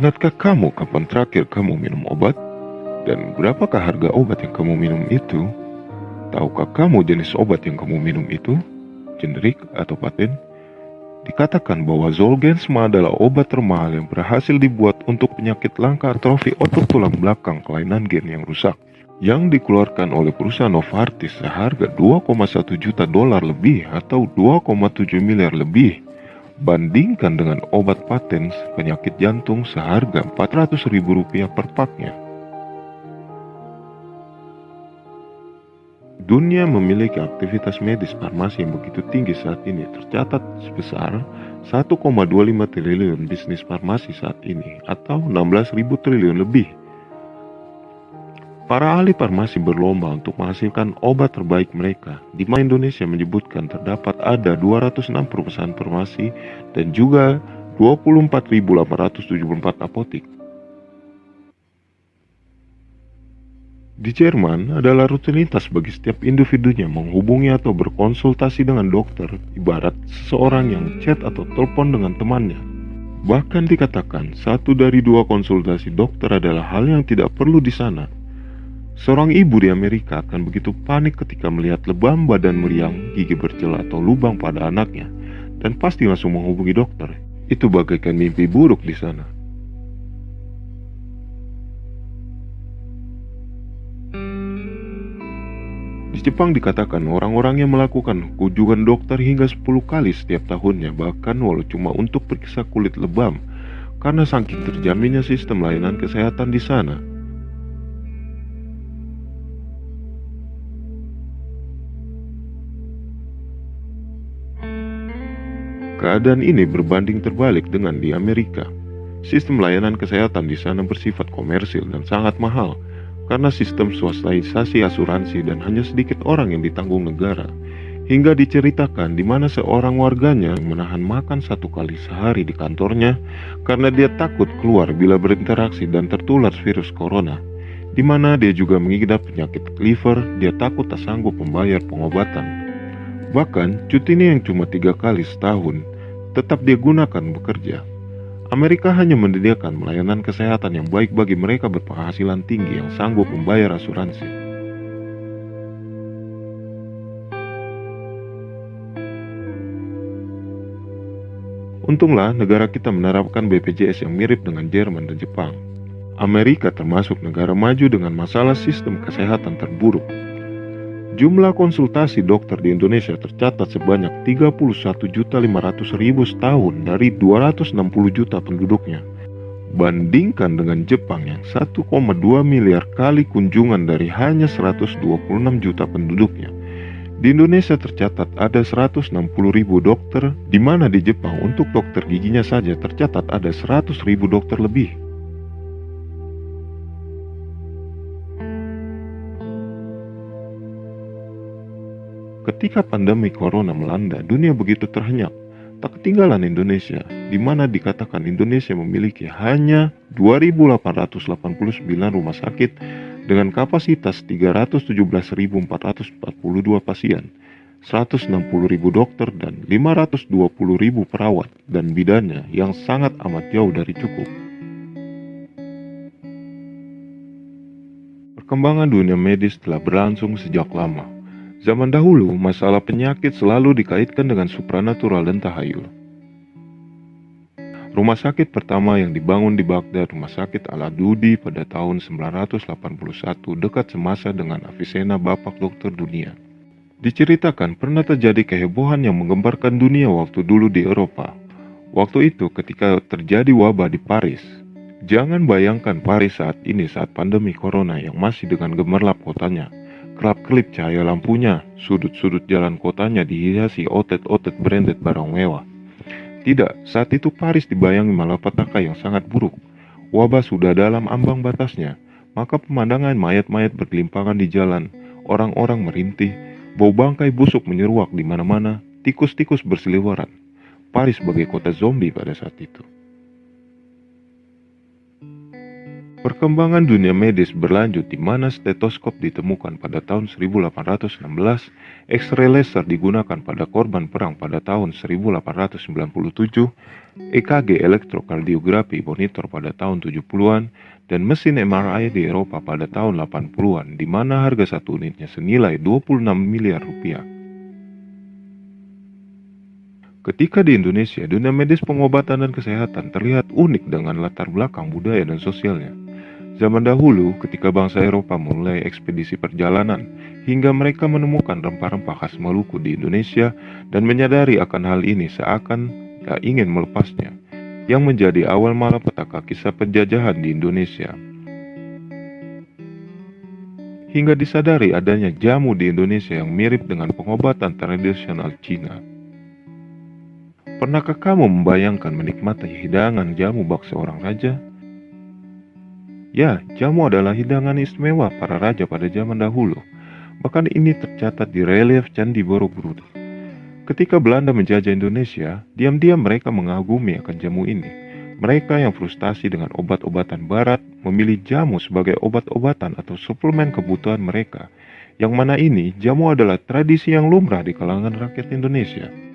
Ingatkah kamu kapan terakhir kamu minum obat? Dan berapakah harga obat yang kamu minum itu? Tahukah kamu jenis obat yang kamu minum itu? Generik atau paten? Dikatakan bahwa Zolgensma adalah obat termahal yang berhasil dibuat untuk penyakit langka atrofi otot tulang belakang kelainan gen yang rusak yang dikeluarkan oleh perusahaan Novartis seharga 2,1 juta dolar lebih atau 2,7 miliar lebih bandingkan dengan obat paten penyakit jantung seharga 400 ribu rupiah per paknya. Dunia memiliki aktivitas medis farmasi yang begitu tinggi saat ini tercatat sebesar 1,25 triliun bisnis farmasi saat ini atau 16 ribu triliun lebih. Para ahli farmasi berlomba untuk menghasilkan obat terbaik mereka. Di mana Indonesia menyebutkan terdapat ada 206 perusahaan farmasi dan juga 24.874 apotik. Di Jerman adalah rutinitas bagi setiap individunya menghubungi atau berkonsultasi dengan dokter, ibarat seseorang yang chat atau telepon dengan temannya. Bahkan dikatakan, satu dari dua konsultasi dokter adalah hal yang tidak perlu di sana. Seorang ibu di Amerika akan begitu panik ketika melihat lebam badan meriang, gigi bercela atau lubang pada anaknya, dan pasti langsung menghubungi dokter. Itu bagaikan mimpi buruk di sana. Di Jepang dikatakan orang-orang yang melakukan kunjungan dokter hingga 10 kali setiap tahunnya bahkan walau cuma untuk periksa kulit lebam karena saking terjaminnya sistem layanan kesehatan di sana. Keadaan ini berbanding terbalik dengan di Amerika. Sistem layanan kesehatan di sana bersifat komersil dan sangat mahal karena sistem swastaisasi asuransi dan hanya sedikit orang yang ditanggung negara. Hingga diceritakan di mana seorang warganya menahan makan satu kali sehari di kantornya karena dia takut keluar bila berinteraksi dan tertular virus corona. Di mana dia juga mengidap penyakit liver, dia takut tak sanggup membayar pengobatan. Bahkan, cutinya yang cuma tiga kali setahun, tetap dia gunakan bekerja Amerika hanya menyediakan pelayanan kesehatan yang baik bagi mereka berpenghasilan tinggi yang sanggup membayar asuransi. Untunglah negara kita menerapkan BPJS yang mirip dengan Jerman dan Jepang. Amerika termasuk negara maju dengan masalah sistem kesehatan terburuk Jumlah konsultasi dokter di Indonesia tercatat sebanyak 31.500.000 setahun dari 260 juta penduduknya. Bandingkan dengan Jepang yang 1,2 miliar kali kunjungan dari hanya 126 juta penduduknya. Di Indonesia tercatat ada 160 ribu dokter, di mana di Jepang untuk dokter giginya saja tercatat ada 100 ribu dokter lebih. Ketika pandemi corona melanda, dunia begitu terhenyak. Tak ketinggalan Indonesia, di mana dikatakan Indonesia memiliki hanya 2.889 rumah sakit dengan kapasitas 317.442 pasien, 160.000 dokter dan 520.000 perawat dan bidannya yang sangat amat jauh dari cukup. Perkembangan dunia medis telah berlangsung sejak lama, Zaman dahulu, masalah penyakit selalu dikaitkan dengan supranatural dan tahayul. Rumah sakit pertama yang dibangun di Baghdad, Rumah Sakit Al-Adudi pada tahun 981 dekat semasa dengan Avicenna Bapak Dokter Dunia. Diceritakan pernah terjadi kehebohan yang menggemparkan dunia waktu dulu di Eropa. Waktu itu ketika terjadi wabah di Paris. Jangan bayangkan Paris saat ini saat pandemi corona yang masih dengan gemerlap kotanya Kelap-kelip cahaya lampunya, sudut-sudut jalan kotanya dihiasi otet-otet branded barang mewah. Tidak, saat itu Paris dibayangi malapetaka yang sangat buruk. Wabah sudah dalam ambang batasnya, maka pemandangan mayat-mayat bergelimpangan di jalan, orang-orang merintih, bau bangkai busuk menyeruak di mana-mana, tikus-tikus berseliweran. Paris sebagai kota zombie pada saat itu. Perkembangan dunia medis berlanjut di mana stetoskop ditemukan pada tahun 1816, X-ray laser digunakan pada korban perang pada tahun 1897, EKG elektrokardiografi monitor pada tahun 70-an, dan mesin MRI di Eropa pada tahun 80-an di mana harga satu unitnya senilai 26 miliar rupiah. Ketika di Indonesia, dunia medis pengobatan dan kesehatan terlihat unik dengan latar belakang budaya dan sosialnya. Zaman dahulu, ketika bangsa Eropa mulai ekspedisi perjalanan, hingga mereka menemukan rempah-rempah khas Maluku di Indonesia dan menyadari akan hal ini seakan tak ingin melepasnya, yang menjadi awal malapetaka kisah penjajahan di Indonesia. Hingga disadari adanya jamu di Indonesia yang mirip dengan pengobatan tradisional Cina. Pernahkah kamu membayangkan menikmati hidangan jamu bak seorang raja? Ya, jamu adalah hidangan istimewa para raja pada zaman dahulu. Bahkan ini tercatat di relief Candi Borobudur. Ketika Belanda menjajah Indonesia, diam-diam mereka mengagumi akan jamu ini. Mereka yang frustasi dengan obat-obatan barat memilih jamu sebagai obat-obatan atau suplemen kebutuhan mereka. Yang mana ini, jamu adalah tradisi yang lumrah di kalangan rakyat Indonesia.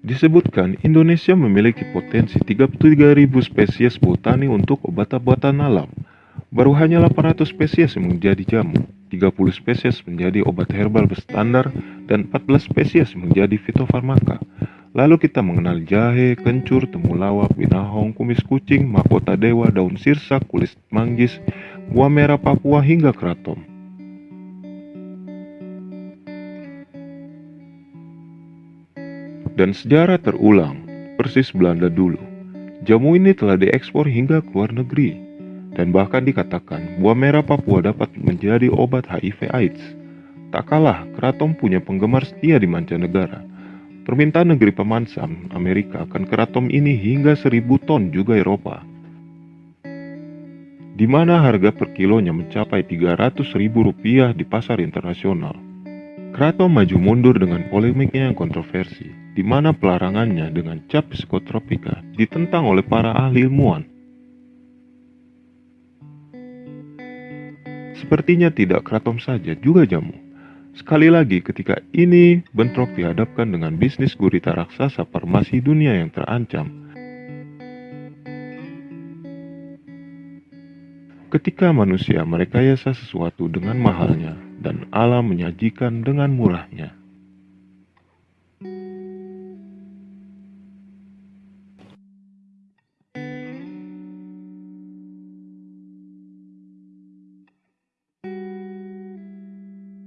Disebutkan Indonesia memiliki potensi 33.000 spesies botani untuk obat-obatan alam. Baru hanya 800 spesies yang menjadi jamu, 30 spesies menjadi obat herbal berstandar, dan 14 spesies menjadi fitofarmaka. Lalu kita mengenal jahe, kencur, temulawak, binahong, kumis kucing, mahkota dewa, daun sirsak, kulit manggis, buah merah Papua hingga kratom. Dan sejarah terulang, persis Belanda dulu. Jamu ini telah diekspor hingga ke luar negeri, dan bahkan dikatakan buah merah Papua dapat menjadi obat HIV AIDS. Tak kalah, keraton punya penggemar setia di mancanegara. Permintaan negeri pemansam Amerika akan keraton ini hingga seribu ton juga Eropa. Di mana harga per kilonya mencapai 300 ribu rupiah di pasar internasional. Keraton maju mundur dengan polemiknya yang kontroversi, di mana pelarangannya dengan cap psikotropika ditentang oleh para ahli ilmuwan. Sepertinya tidak keraton saja, juga jamu. Sekali lagi ketika ini bentrok dihadapkan dengan bisnis gurita raksasa farmasi dunia yang terancam. Ketika manusia merekayasa sesuatu dengan mahalnya dan alam menyajikan dengan murahnya.